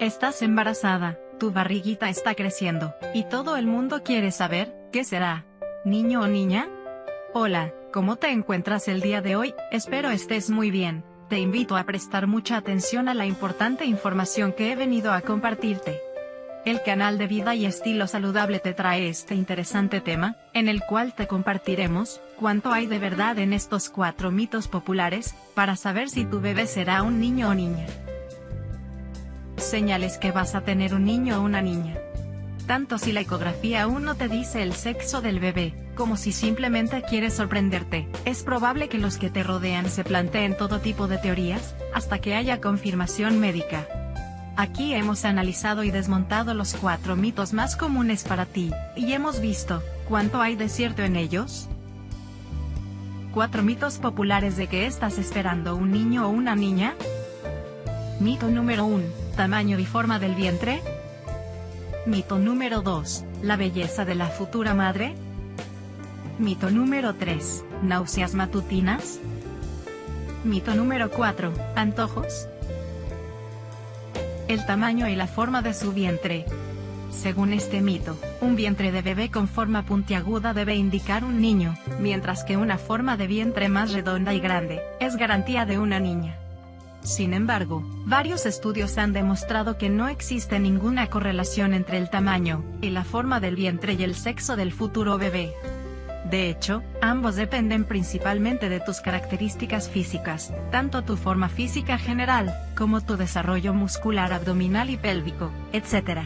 Estás embarazada, tu barriguita está creciendo, y todo el mundo quiere saber, ¿qué será? ¿Niño o niña? Hola, ¿cómo te encuentras el día de hoy? Espero estés muy bien. Te invito a prestar mucha atención a la importante información que he venido a compartirte. El canal de Vida y Estilo Saludable te trae este interesante tema, en el cual te compartiremos, cuánto hay de verdad en estos cuatro mitos populares, para saber si tu bebé será un niño o niña señales que vas a tener un niño o una niña. Tanto si la ecografía aún no te dice el sexo del bebé, como si simplemente quieres sorprenderte, es probable que los que te rodean se planteen todo tipo de teorías, hasta que haya confirmación médica. Aquí hemos analizado y desmontado los cuatro mitos más comunes para ti, y hemos visto, ¿cuánto hay de cierto en ellos? Cuatro mitos populares de que estás esperando un niño o una niña. Mito número 1 tamaño y forma del vientre? Mito número 2, la belleza de la futura madre. Mito número 3, náuseas matutinas. Mito número 4, antojos. El tamaño y la forma de su vientre. Según este mito, un vientre de bebé con forma puntiaguda debe indicar un niño, mientras que una forma de vientre más redonda y grande, es garantía de una niña. Sin embargo, varios estudios han demostrado que no existe ninguna correlación entre el tamaño, y la forma del vientre y el sexo del futuro bebé. De hecho, ambos dependen principalmente de tus características físicas, tanto tu forma física general, como tu desarrollo muscular abdominal y pélvico, etc.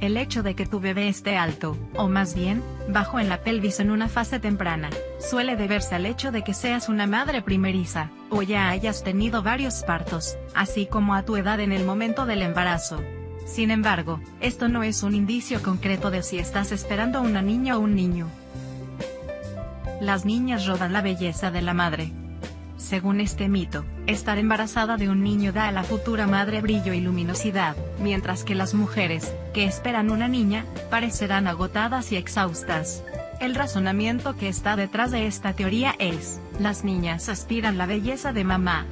El hecho de que tu bebé esté alto, o más bien, bajo en la pelvis en una fase temprana, suele deberse al hecho de que seas una madre primeriza, o ya hayas tenido varios partos, así como a tu edad en el momento del embarazo. Sin embargo, esto no es un indicio concreto de si estás esperando una niña o un niño. Las niñas roban la belleza de la madre, según este mito, estar embarazada de un niño da a la futura madre brillo y luminosidad, mientras que las mujeres, que esperan una niña, parecerán agotadas y exhaustas. El razonamiento que está detrás de esta teoría es, las niñas aspiran la belleza de mamá.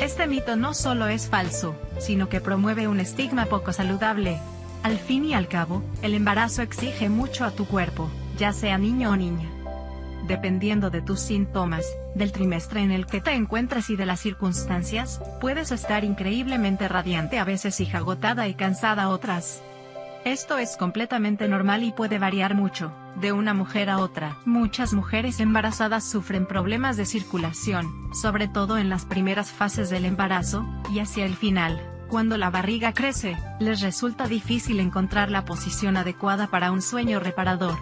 Este mito no solo es falso, sino que promueve un estigma poco saludable. Al fin y al cabo, el embarazo exige mucho a tu cuerpo, ya sea niño o niña dependiendo de tus síntomas, del trimestre en el que te encuentras y de las circunstancias, puedes estar increíblemente radiante a veces y agotada y cansada otras. Esto es completamente normal y puede variar mucho, de una mujer a otra. Muchas mujeres embarazadas sufren problemas de circulación, sobre todo en las primeras fases del embarazo, y hacia el final, cuando la barriga crece, les resulta difícil encontrar la posición adecuada para un sueño reparador.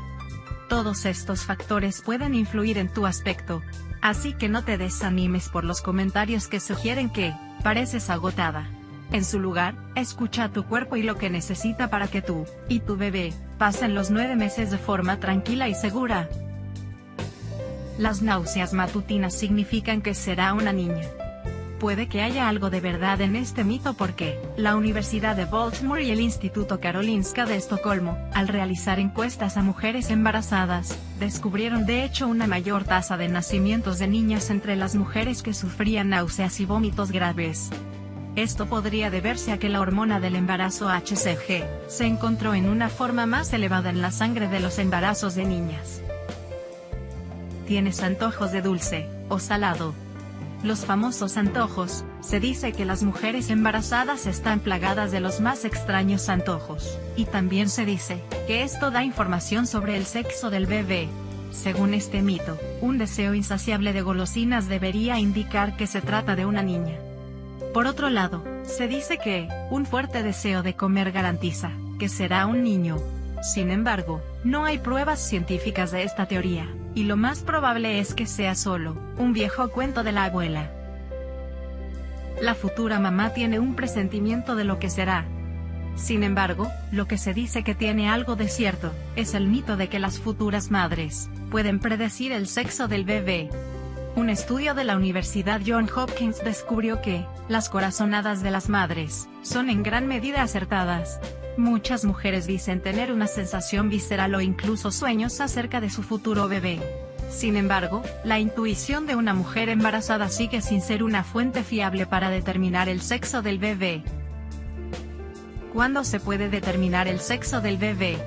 Todos estos factores pueden influir en tu aspecto. Así que no te desanimes por los comentarios que sugieren que, pareces agotada. En su lugar, escucha a tu cuerpo y lo que necesita para que tú, y tu bebé, pasen los nueve meses de forma tranquila y segura. Las náuseas matutinas significan que será una niña puede que haya algo de verdad en este mito porque, la Universidad de Baltimore y el Instituto Karolinska de Estocolmo, al realizar encuestas a mujeres embarazadas, descubrieron de hecho una mayor tasa de nacimientos de niñas entre las mujeres que sufrían náuseas y vómitos graves. Esto podría deberse a que la hormona del embarazo HCG, se encontró en una forma más elevada en la sangre de los embarazos de niñas. ¿Tienes antojos de dulce, o salado? Los famosos antojos, se dice que las mujeres embarazadas están plagadas de los más extraños antojos, y también se dice, que esto da información sobre el sexo del bebé. Según este mito, un deseo insaciable de golosinas debería indicar que se trata de una niña. Por otro lado, se dice que, un fuerte deseo de comer garantiza, que será un niño. Sin embargo, no hay pruebas científicas de esta teoría y lo más probable es que sea solo, un viejo cuento de la abuela. La futura mamá tiene un presentimiento de lo que será. Sin embargo, lo que se dice que tiene algo de cierto, es el mito de que las futuras madres, pueden predecir el sexo del bebé. Un estudio de la Universidad John Hopkins descubrió que, las corazonadas de las madres, son en gran medida acertadas, Muchas mujeres dicen tener una sensación visceral o incluso sueños acerca de su futuro bebé. Sin embargo, la intuición de una mujer embarazada sigue sin ser una fuente fiable para determinar el sexo del bebé. ¿Cuándo se puede determinar el sexo del bebé?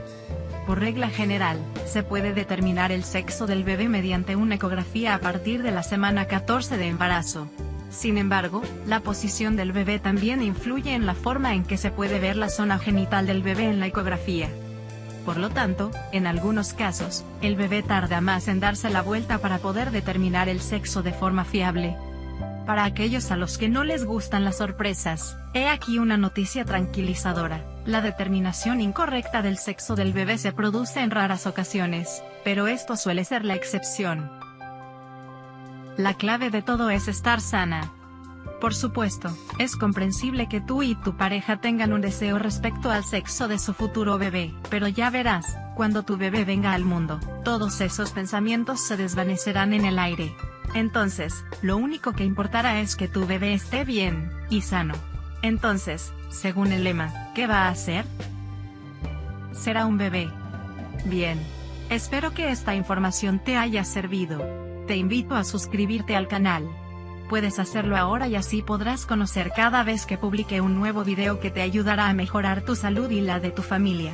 Por regla general, se puede determinar el sexo del bebé mediante una ecografía a partir de la semana 14 de embarazo. Sin embargo, la posición del bebé también influye en la forma en que se puede ver la zona genital del bebé en la ecografía. Por lo tanto, en algunos casos, el bebé tarda más en darse la vuelta para poder determinar el sexo de forma fiable. Para aquellos a los que no les gustan las sorpresas, he aquí una noticia tranquilizadora. La determinación incorrecta del sexo del bebé se produce en raras ocasiones, pero esto suele ser la excepción. La clave de todo es estar sana. Por supuesto, es comprensible que tú y tu pareja tengan un deseo respecto al sexo de su futuro bebé, pero ya verás, cuando tu bebé venga al mundo, todos esos pensamientos se desvanecerán en el aire. Entonces, lo único que importará es que tu bebé esté bien, y sano. Entonces, según el lema, ¿qué va a hacer? Será un bebé. Bien. Espero que esta información te haya servido. Te invito a suscribirte al canal puedes hacerlo ahora y así podrás conocer cada vez que publique un nuevo video que te ayudará a mejorar tu salud y la de tu familia.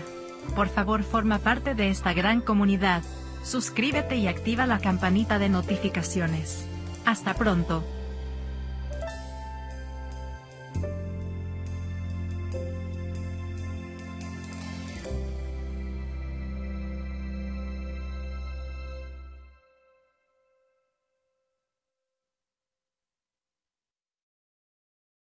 Por favor forma parte de esta gran comunidad. Suscríbete y activa la campanita de notificaciones. Hasta pronto.